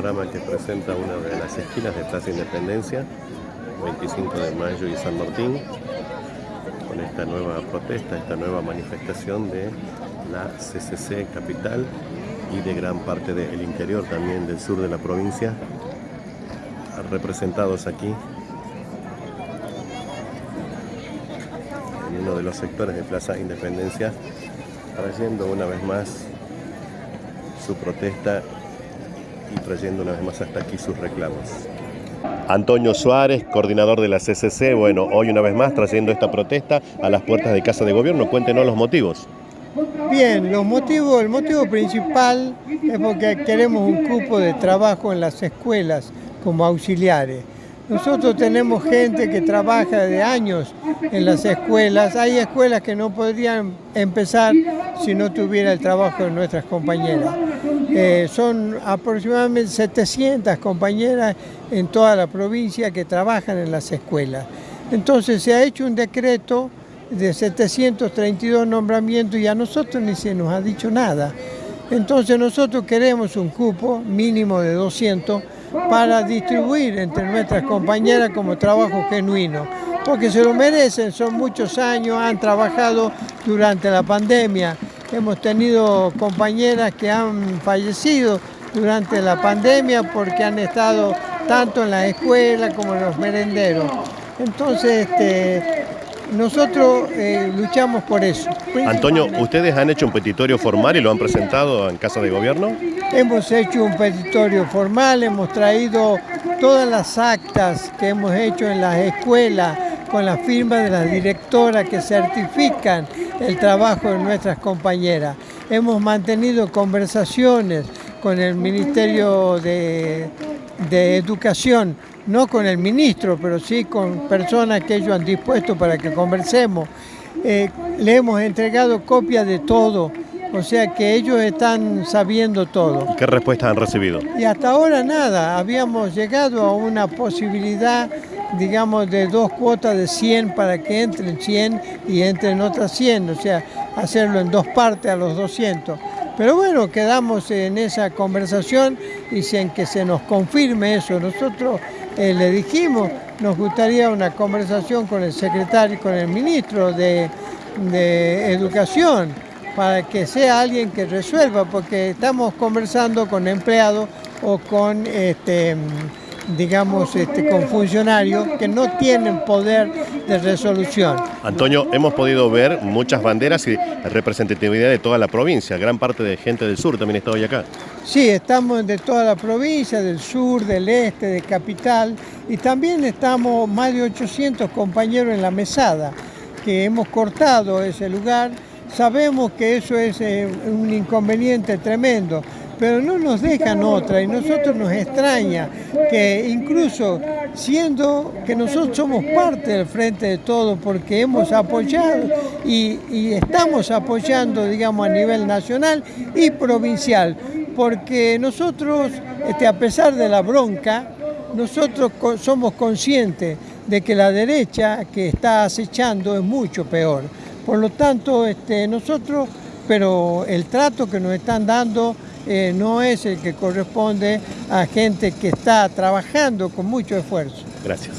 panorama que presenta una de las esquinas de Plaza Independencia, 25 de mayo y San Martín, con esta nueva protesta, esta nueva manifestación de la CCC Capital y de gran parte del interior también del sur de la provincia, representados aquí en uno de los sectores de Plaza Independencia, trayendo una vez más su protesta y trayendo una vez más hasta aquí sus reclamos. Antonio Suárez, coordinador de la CCC, bueno, hoy una vez más trayendo esta protesta a las puertas de Casa de Gobierno. Cuéntenos los motivos. Bien, los motivos, el motivo principal es porque queremos un cupo de trabajo en las escuelas como auxiliares. Nosotros tenemos gente que trabaja de años en las escuelas. Hay escuelas que no podrían empezar si no tuviera el trabajo de nuestras compañeras. Eh, son aproximadamente 700 compañeras en toda la provincia que trabajan en las escuelas. Entonces se ha hecho un decreto de 732 nombramientos y a nosotros ni se nos ha dicho nada. Entonces nosotros queremos un cupo mínimo de 200 para distribuir entre nuestras compañeras como trabajo genuino, porque se lo merecen, son muchos años, han trabajado durante la pandemia, hemos tenido compañeras que han fallecido durante la pandemia porque han estado tanto en la escuela como en los merenderos. Entonces, este, nosotros eh, luchamos por eso. Antonio, ¿ustedes han hecho un petitorio formal y lo han presentado en Casa de Gobierno? Hemos hecho un petitorio formal, hemos traído todas las actas que hemos hecho en las escuelas con la firma de las directoras que certifican el trabajo de nuestras compañeras. Hemos mantenido conversaciones con el Ministerio de, de Educación no con el ministro, pero sí con personas que ellos han dispuesto para que conversemos. Eh, le hemos entregado copias de todo, o sea que ellos están sabiendo todo. ¿Qué respuestas han recibido? Y hasta ahora nada, habíamos llegado a una posibilidad, digamos, de dos cuotas de 100 para que entren 100 y entren otras 100, o sea, hacerlo en dos partes a los 200. Pero bueno, quedamos en esa conversación y sin que se nos confirme eso. Nosotros eh, le dijimos, nos gustaría una conversación con el secretario y con el ministro de, de Educación para que sea alguien que resuelva, porque estamos conversando con empleados o con este, digamos, este, con funcionarios que no tienen poder de resolución. Antonio, hemos podido ver muchas banderas y representatividad de toda la provincia, gran parte de gente del sur también está hoy acá. Sí, estamos de toda la provincia, del sur, del este, de capital, y también estamos más de 800 compañeros en la mesada, que hemos cortado ese lugar. Sabemos que eso es eh, un inconveniente tremendo, pero no nos dejan otra y nosotros nos extraña que incluso siendo que nosotros somos parte del Frente de Todo porque hemos apoyado y, estamos apoyando digamos a nivel nacional y provincial. Porque nosotros este, a pesar de la bronca nosotros somos conscientes de que la derecha que está acechando es mucho peor. Por lo tanto este, nosotros pero el trato que nos están dando eh, no es el que corresponde a gente que está trabajando con mucho esfuerzo. Gracias.